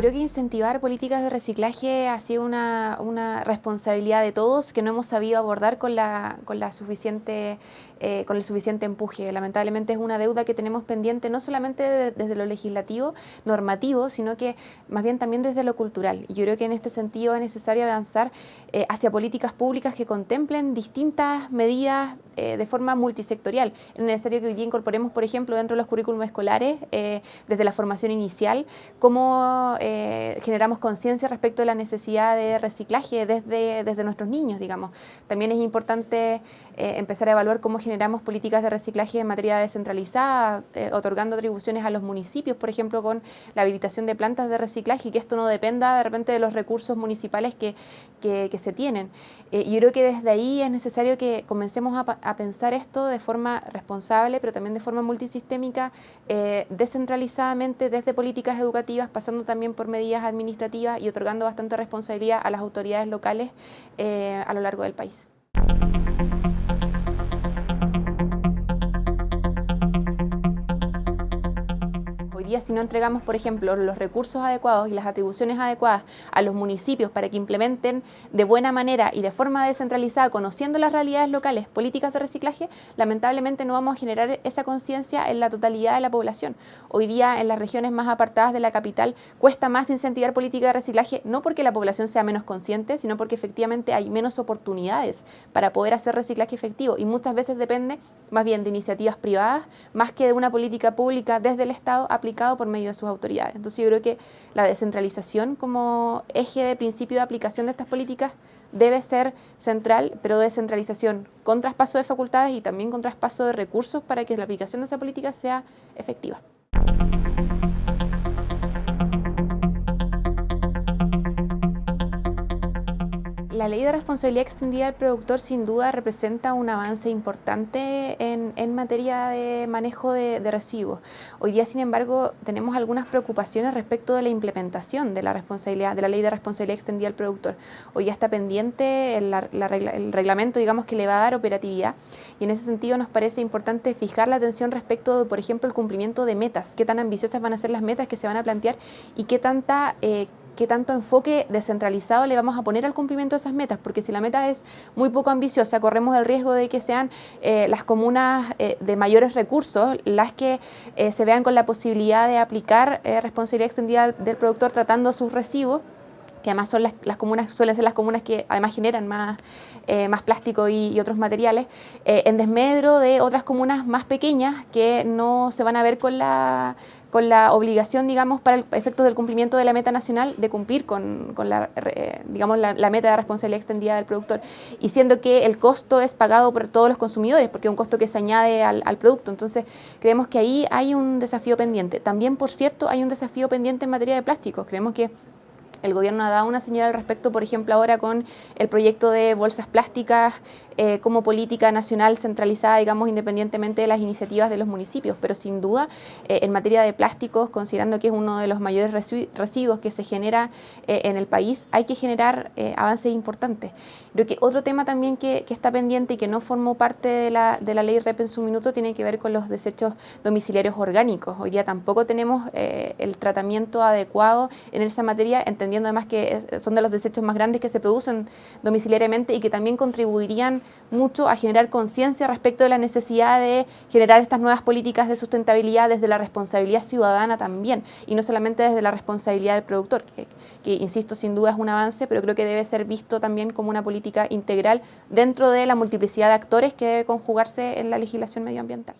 creo que incentivar políticas de reciclaje ha sido una, una responsabilidad de todos que no hemos sabido abordar con, la, con, la suficiente, eh, con el suficiente empuje. Lamentablemente es una deuda que tenemos pendiente no solamente de, desde lo legislativo, normativo, sino que más bien también desde lo cultural. Y yo creo que en este sentido es necesario avanzar eh, hacia políticas públicas que contemplen distintas medidas eh, de forma multisectorial. Es necesario que hoy día incorporemos, por ejemplo, dentro de los currículums escolares, eh, desde la formación inicial, cómo eh, generamos conciencia respecto de la necesidad de reciclaje desde, desde nuestros niños, digamos. También es importante empezar a evaluar cómo generamos políticas de reciclaje en materia descentralizada, otorgando atribuciones a los municipios, por ejemplo, con la habilitación de plantas de reciclaje y que esto no dependa de repente de los recursos municipales que, que, que se tienen. y yo creo que desde ahí es necesario que comencemos a, a pensar esto de forma responsable, pero también de forma multisistémica, eh, descentralizadamente desde políticas educativas, pasando también por medidas administrativas y otorgando bastante responsabilidad a las autoridades locales eh, a lo largo del país. Día si no entregamos, por ejemplo, los recursos adecuados y las atribuciones adecuadas a los municipios para que implementen de buena manera y de forma descentralizada, conociendo las realidades locales, políticas de reciclaje, lamentablemente no vamos a generar esa conciencia en la totalidad de la población. Hoy día en las regiones más apartadas de la capital cuesta más incentivar política de reciclaje, no porque la población sea menos consciente, sino porque efectivamente hay menos oportunidades para poder hacer reciclaje efectivo y muchas veces depende más bien de iniciativas privadas, más que de una política pública desde el Estado aplicada por medio de sus autoridades. Entonces yo creo que la descentralización como eje de principio de aplicación de estas políticas debe ser central, pero descentralización con traspaso de facultades y también con traspaso de recursos para que la aplicación de esa política sea efectiva. La ley de responsabilidad extendida del productor sin duda representa un avance importante en, materia de manejo de, residuos. Hoy día, sin embargo, tenemos algunas preocupaciones respecto de la implementación de la responsabilidad de la ley de responsabilidad extendida del productor. Hoy ya está pendiente el, el reglamento, digamos, que le va a dar operatividad y en ese sentido nos parece importante fijar la atención respecto de, por ejemplo, el cumplimiento de metas, qué tan ambiciosas van a ser las metas que se van a plantear y qué tanta eh, qué tanto enfoque descentralizado le vamos a poner al cumplimiento de esas metas, porque si la meta es muy poco ambiciosa, corremos el riesgo de que sean eh, las comunas eh, de mayores recursos las que eh, se vean con la posibilidad de aplicar responsabilidad extendida del productor tratando sus residuos que además son las, comunas, suelen ser las comunas que además generan más, más plástico y, otros materiales, en desmedro de otras comunas más pequeñas que no se van a ver con la, con la obligación, digamos, para el efecto del cumplimiento de la meta nacional de cumplir con, la, digamos, la, meta de responsabilidad extendida del productor. Y siendo que el costo es pagado por todos los consumidores, porque es un costo que se añade al, al producto. Entonces, creemos que ahí hay un desafío pendiente. También, por cierto, hay un desafío pendiente en materia de plásticos. Creemos que el gobierno ha dado una señal al respecto, por ejemplo, ahora con el proyecto de bolsas plásticas eh, como política nacional centralizada, digamos, independientemente de las iniciativas de los municipios. Pero sin duda, eh, en materia de plásticos, considerando que es uno de los mayores residuos que se genera eh, en el país, hay que generar avances importantes. Creo que otro tema también que, está pendiente y que no formó parte de la, de la ley REP en su minuto tiene que ver con los desechos domiciliarios orgánicos. Hoy día tampoco tenemos el tratamiento adecuado en esa materia, además que son de los desechos más grandes que se producen domiciliariamente y que también contribuirían mucho a generar conciencia respecto de la necesidad de generar estas nuevas políticas de sustentabilidad desde la responsabilidad ciudadana también y no solamente desde la responsabilidad del productor, que insisto, sin duda es un avance, pero creo que debe ser visto también como una política integral dentro de la multiplicidad de actores que debe conjugarse en la legislación medioambiental.